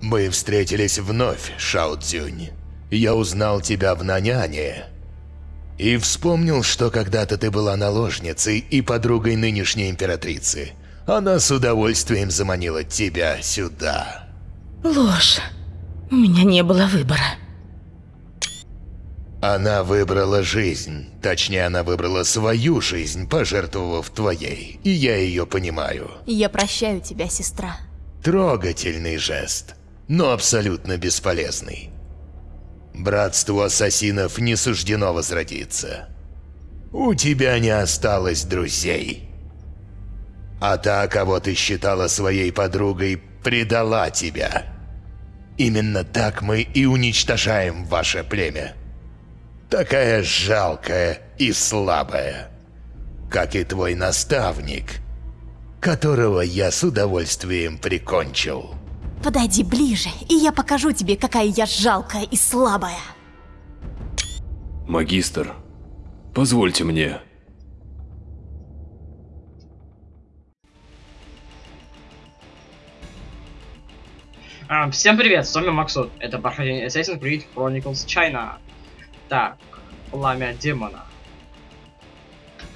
Мы встретились вновь, Шао Цзюнь. Я узнал тебя в Наняне. И вспомнил, что когда-то ты была наложницей и подругой нынешней императрицы. Она с удовольствием заманила тебя сюда. Ложь. У меня не было выбора. Она выбрала жизнь. Точнее, она выбрала свою жизнь, пожертвовав твоей. И я ее понимаю. Я прощаю тебя, сестра. Трогательный жест, но абсолютно бесполезный. Братству ассасинов не суждено возродиться. У тебя не осталось друзей. А та, кого ты считала своей подругой, предала тебя. Именно так мы и уничтожаем ваше племя. Такая жалкая и слабая, как и твой наставник, которого я с удовольствием прикончил. Подойди ближе, и я покажу тебе, какая я жалкая и слабая. Магистр, позвольте мне. А, всем привет, с вами Максут. Это прохождение Assassin's Creed Chronicles China. Так, пламя демона.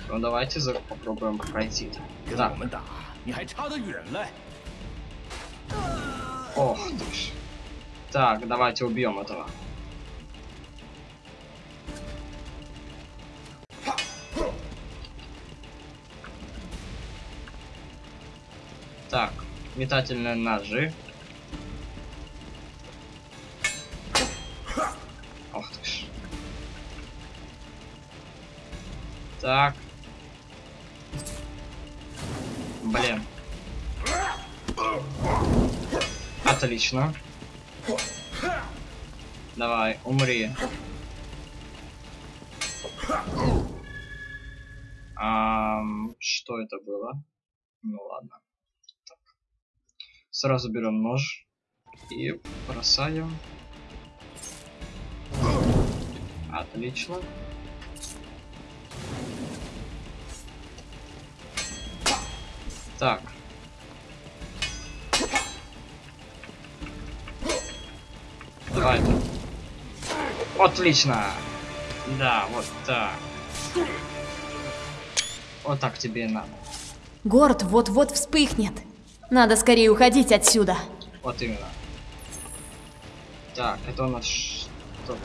Ну давайте за... попробуем пройти. Так. Ох ты ж. Так, давайте убьем этого. Так, метательные ножи. Ох ты ж. Так. Отлично. Давай, умри. Ам, что это было? Ну ладно. Так. Сразу берем нож и бросаем. Отлично. Так. Давай. Отлично. Да, вот так. Вот так тебе и надо. Город вот-вот вспыхнет. Надо скорее уходить отсюда. Вот именно. Так, это у нас что?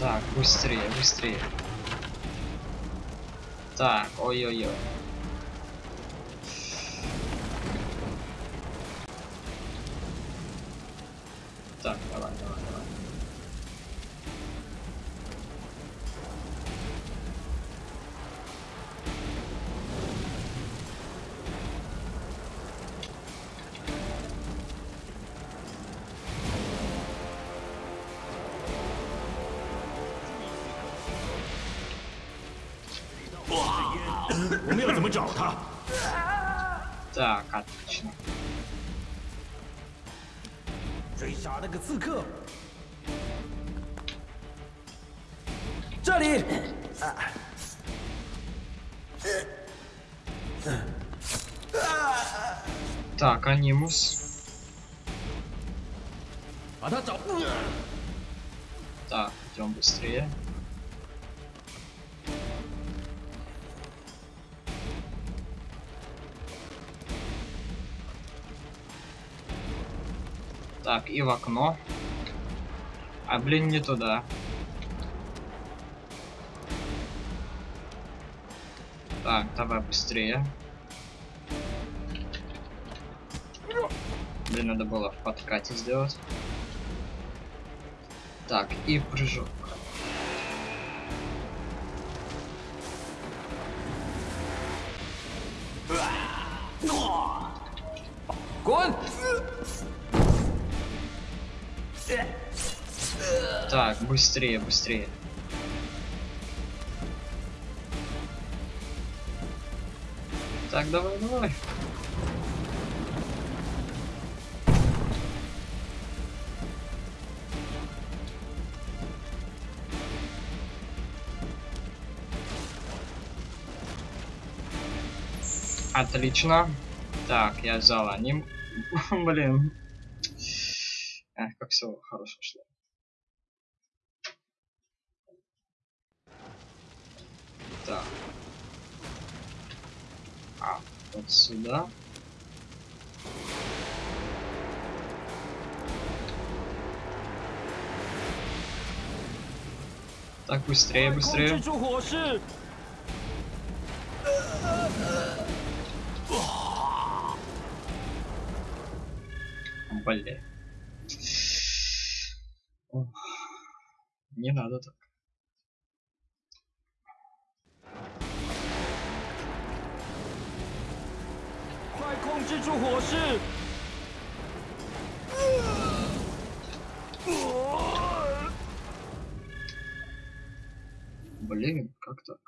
Так, быстрее, быстрее. Так, ой-ой-ой. Так, отлично. 追杀那个刺客。这里， Так, анимус. 把他找。 Так, идем быстрее. Так, и в окно. А, блин, не туда. Так, давай быстрее. Блин, надо было в подкате сделать. Так, и прыжок. Так, быстрее, быстрее. Так, давай, давай. Отлично. Так, я взял аним. Блин все хорошо шло. Так. А, вот сюда. Так, быстрее, быстрее. Блин. Не надо так. Блин, как так?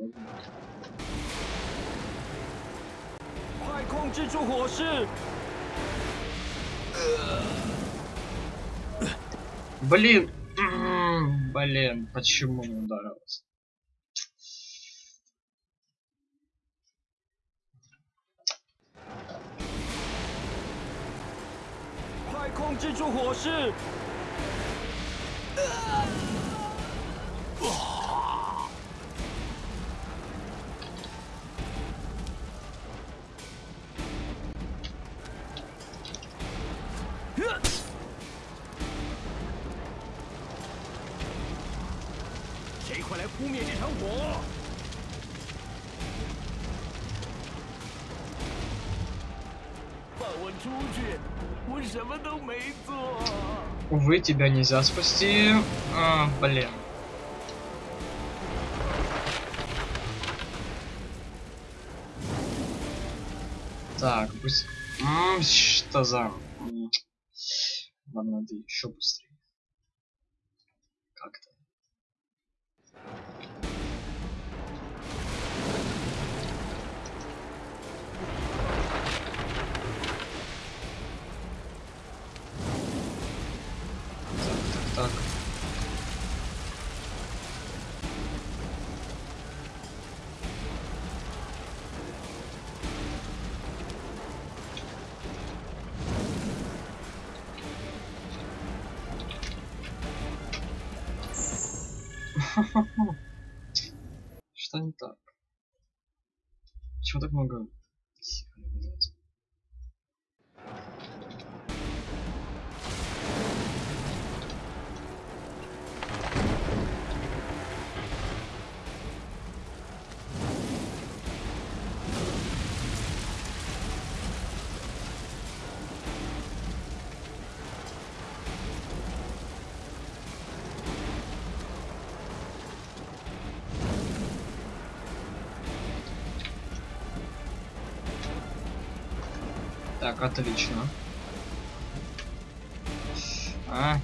Thank. 控制住火势！ Блин. М, Блин, почему не ударилось? «快控制住火势！ 扑灭这场火！放我出去！我什么都没做。 Увы, тебя нельзя спасти. А, блин. Так, пусть... М, Что за... М. Ладно, надо еще быстрее. Что не так? Почему так много Так, отлично. А.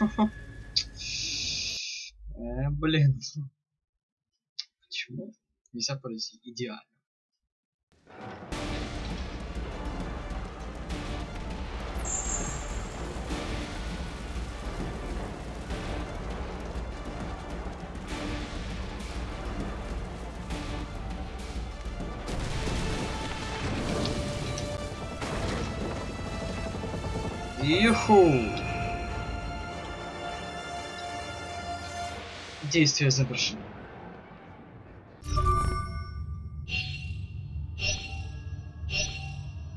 Э, блин. Почему нельзя пройти идеально? Иху! Действие завершено.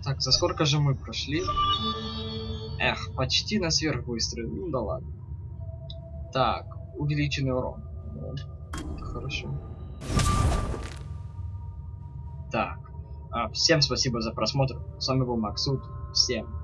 Так, за сколько же мы прошли? Эх, почти на сверхбыстрый. Ну да ладно. Так, увеличенный урон. Ну, хорошо. Так. а, всем спасибо за просмотр. С вами был Максут. Всем